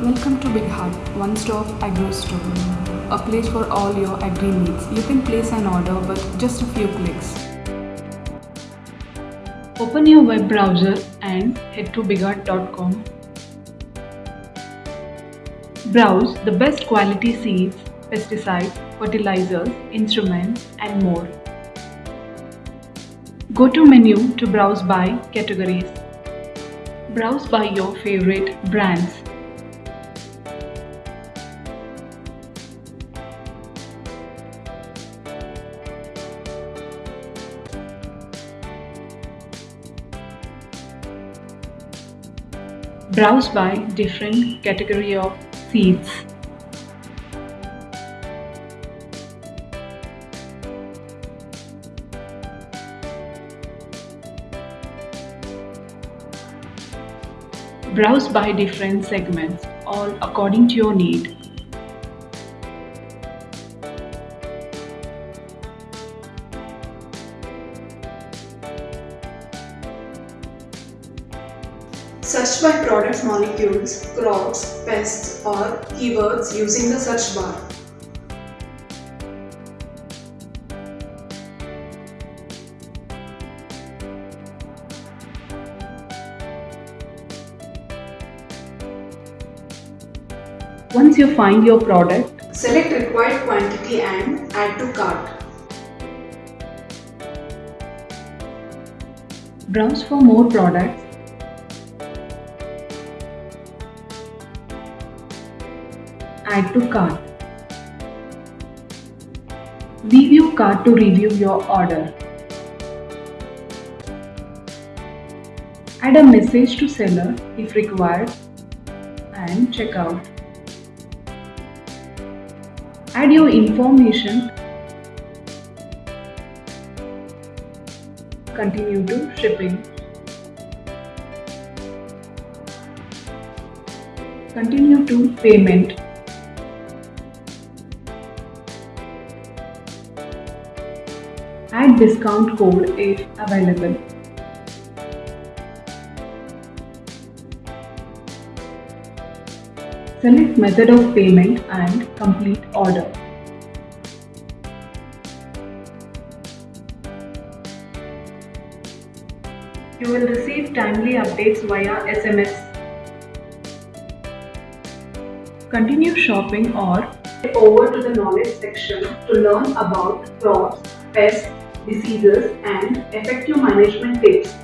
Welcome to BigHaat, one stop agro store. A place for all your agri needs. You can place an order with just a few clicks. Open your web browser and head to bighaat.com. Browse the best quality seeds, pesticides, fertilizers, instruments, and more. Go to menu to browse by categories. Browse by your favorite brands. Browse by different category of seeds. Browse by different segments, all according to your need. Search by product molecules, crops, pests or keywords using the search bar. Once you find your product, Select required quantity and add to cart. browse for more products, add to cart. Review cart to review your order. Add a message to seller if required and check out. Add your information. Continue to shipping. Continue to payment. Discount code is available. Select method of payment and complete order. You will receive timely updates via SMS. Continue shopping or over to the knowledge section to learn about crops, pests, diseases and effective management tips.